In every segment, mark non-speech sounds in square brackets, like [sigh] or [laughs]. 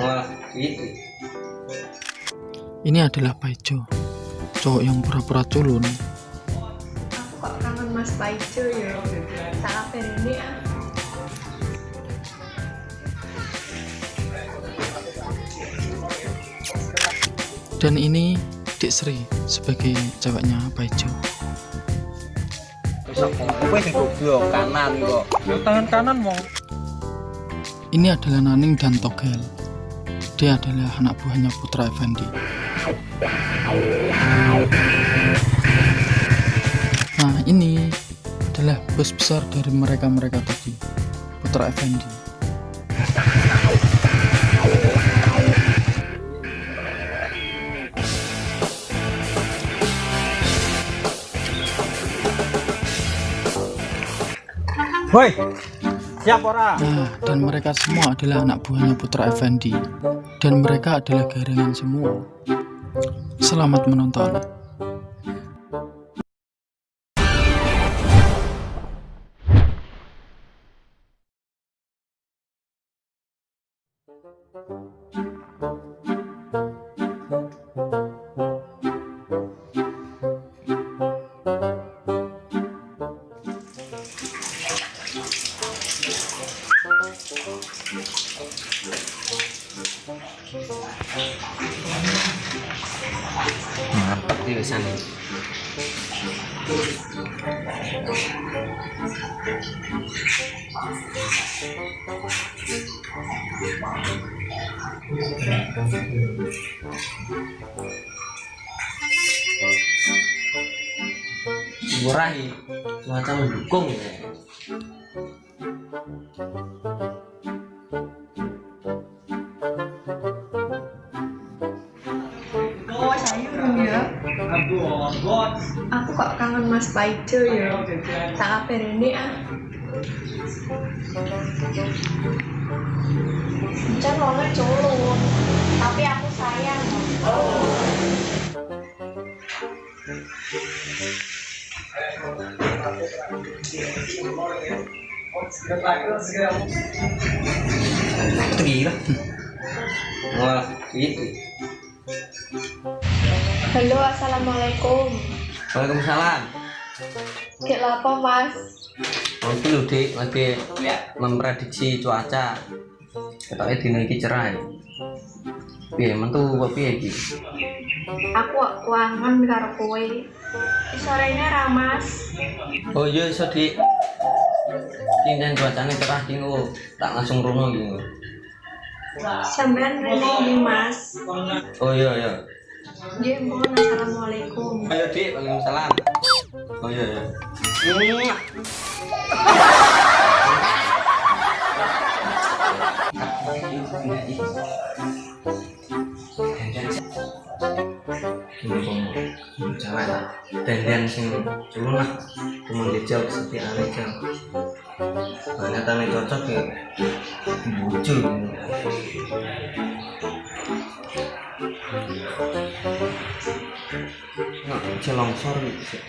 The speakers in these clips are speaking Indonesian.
Wah, gitu. Ini adalah Paijo, cowok yang pura-pura culun. Aku kok kangen Mas Paijo ya. Salah ini ah. Dan ini Dik Sri sebagai ceweknya Paijo. Kanan kok. Tangan kanan wong. Ini adalah Naning dan Togel. Dia adalah anak buahnya Putra Effendi. Nah, ini adalah bos besar dari mereka-mereka tadi, Putra Effendi. Woi. Siap ora? Nah, dan mereka semua adalah anak buahnya Putra Effendi. Dan mereka adalah garangan semua. Selamat menonton. Mantap Murahi, macam mendukung ya. Aku kok kangen Mas Paijo ya. Salah ini ah. Can wongnya culun, tapi aku sayang. Itu gila. Wah, gitu. Halo, assalamualaikum. Waalaikumsalam. Kayak lapo Mas? Nanti lu dik lagi memprediksi cuaca. Katanya dino iki cerah. Piye mentu apa piye iki? Aku kok kangen karo kowe. Sorenya Ramas. Oh iya iso dik. Kinten cuacanya cerah ki tak langsung iki. engko. Sampean rene Mas. Oh iya iya. Nggih, mohon assalamualaikum. Ayo dik, waalaikumsalam. Oh iya iya. Mwah. dan sing lah cuma dijawab seperti aneh jam ternyata cocok ya bucu celongsor gitu sih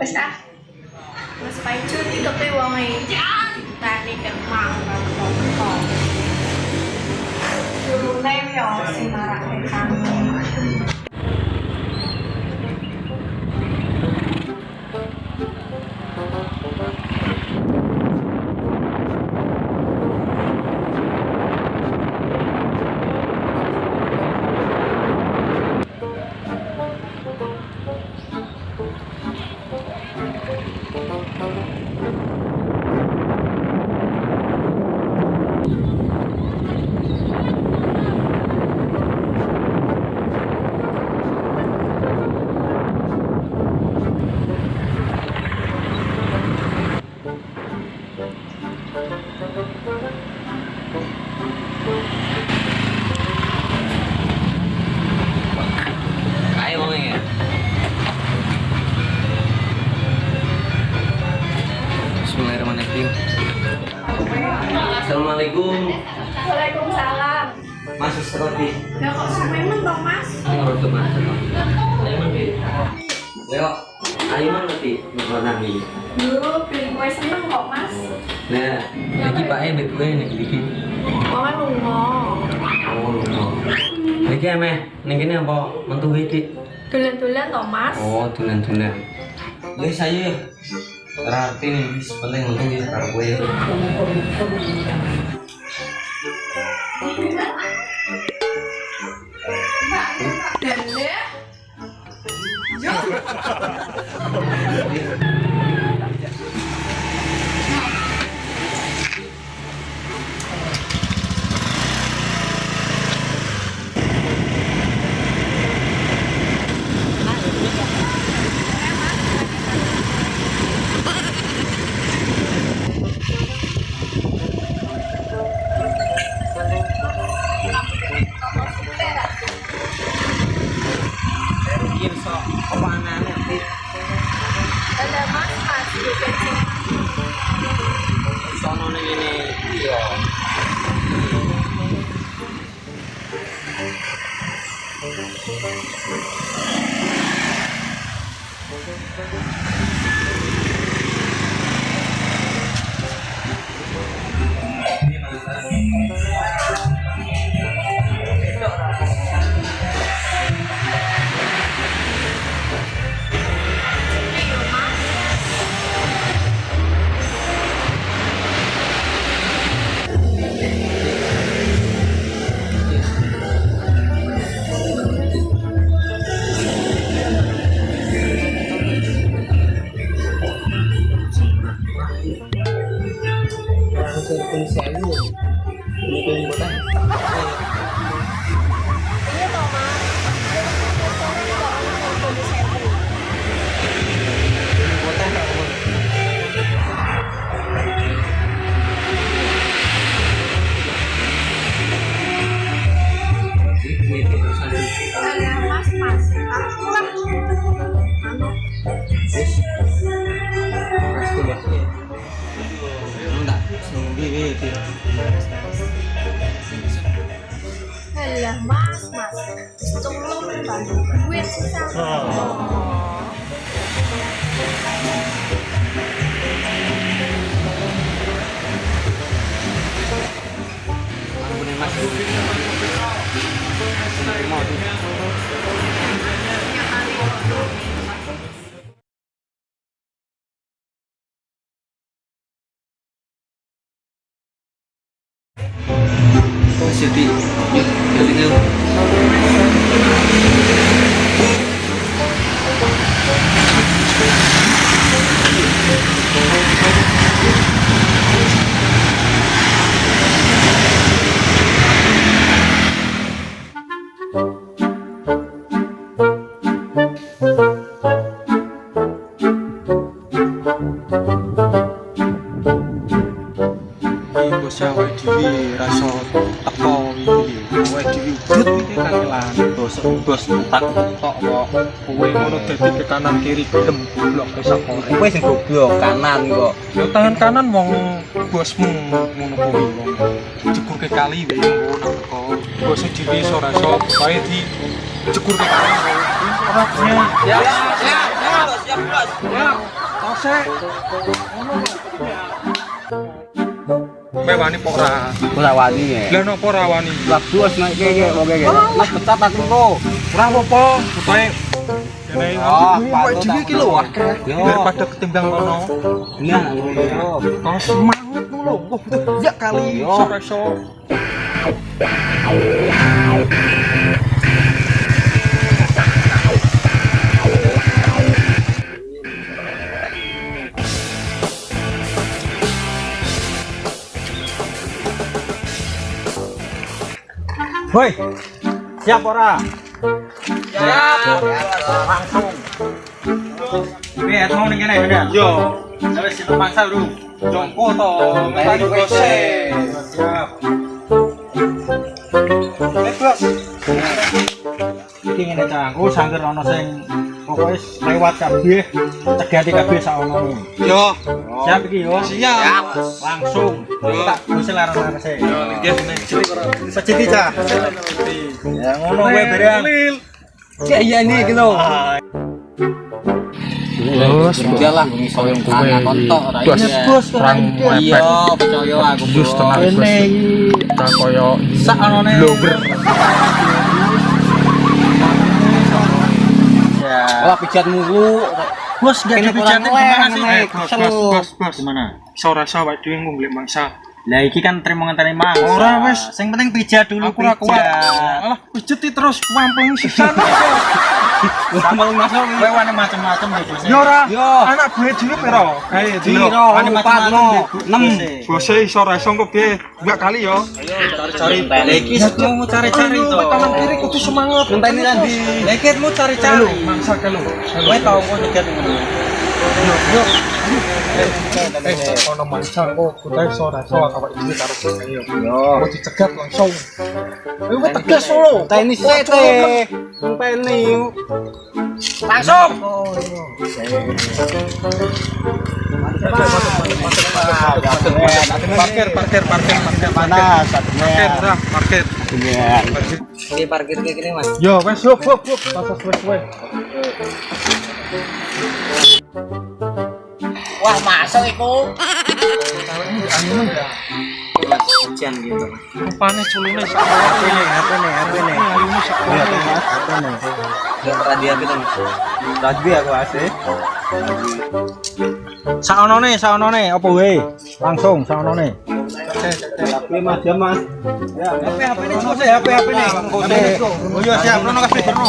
wes ah. Mas Paijo tutupe wong e. Tani kemang kok Asline yo sing marake kami. Ayo man roti. Warna ini. Dulu pilih kue seneng kok, Mas. Nah, lagi Pak E bet gue nih. Mama lungo. Oh, lho. Iki emeh, ning kene apa mentu iki? Dolan-dolan toh, Mas? Oh, tulen-tulen. Wis ayo. Berarti nih, wis penting mentu iki karo kowe. Dende. Iki bantu duit sisa. Oh. Mas Yudi, yuk, yuk, yuk. Rasa teko iki. Awake dhewe udut iki kangelan. Bos bos tak tok kok. Kowe ngono dadi ke kanan kiri gelem goblok wis apa. Kowe sing goblok kanan kok. Yo tangan kanan wong bosmu ngono kuwi wong. Jekur ke kali wae ngono kok. Bos dhewe iso rasa wae di jekur ke kali. Ora punya. Ya ya ya. Siap bos. Ya. Tose. Ngono kok. mewani pok ora. Ora wani ya. Lah nopo ora wani? Lah bos nek kene wong kene. Mas pecat aku kok. Ora apa-apa, pokoke kene Oh, dhewe iki lho akeh. Yo. Daripada ketimbang kono. Nah, ngono. Oh, semangat ngono lho. Ya kali Yo. Woi, siap ora? Wes mau ning kene ya. Yo, Wes kita paksa dulu. jongko to, Melayu gose. Siap. Bos. Iki ngene ta, aku sangger ana sing lewat kabeh, cegati kabeh saono. Yo, Siap iki yo. siap. Langsung. Tak wis laran-laran sih. Nggih, cah. Ya ngono kowe bareng. Kayak iya nih iki lho. Bos, ora Bos, iya. Bos perang Iya, mepet. percaya aku. Bos. Koyo Sak. Ya. Wah, pijat mulu. Bos gak dipijati kurang gimana sih? nek. Eh, bos, bos, bos, bos. Gimana? Iso rasa awake dhewe ngombe mangsa. Lah iki kan terima ngenteni mang. Ora, wes. Sing penting pijat dulu Aku pijat. Alah, pijeti terus wampling sisan. [laughs] sambal nasional kowe wani macam-macam yo ora anak gue dhewe pira ae dino. Wani macam-macam 6 bose iso resong kok piye? Enggak kali yo. Ayo cari-cari. Iki sedo mau cari-cari to. kanan kiri kudu semangat. Ngenteni nanti lekitmu cari-cari. Mangsa kelo kowe tau kok nyegat ngono Eh, ono mangsa kok kudu iso rasa awake dhewe karo kowe yo. Mau dicegat langsung. Ayo wis tegas lo. Tenis sete. Ngenteni. Langsung. Parkir, parkir, parkir, parkir, Panas, parkir, dah, parkir. Ini parkir kayak gini, Mas. Yo, hop, hop, pasas wes, wes. Wah, masuk iku. Hujan gitu. Rupane culune sak nih? ayune sak Mas. Mas. Rugby aku. Saonone, saonone, wae? Langsung saonone. Tapi Mas, ya, Mas. HP HP HP HP ini. Oh iya siap, rono kabeh rono.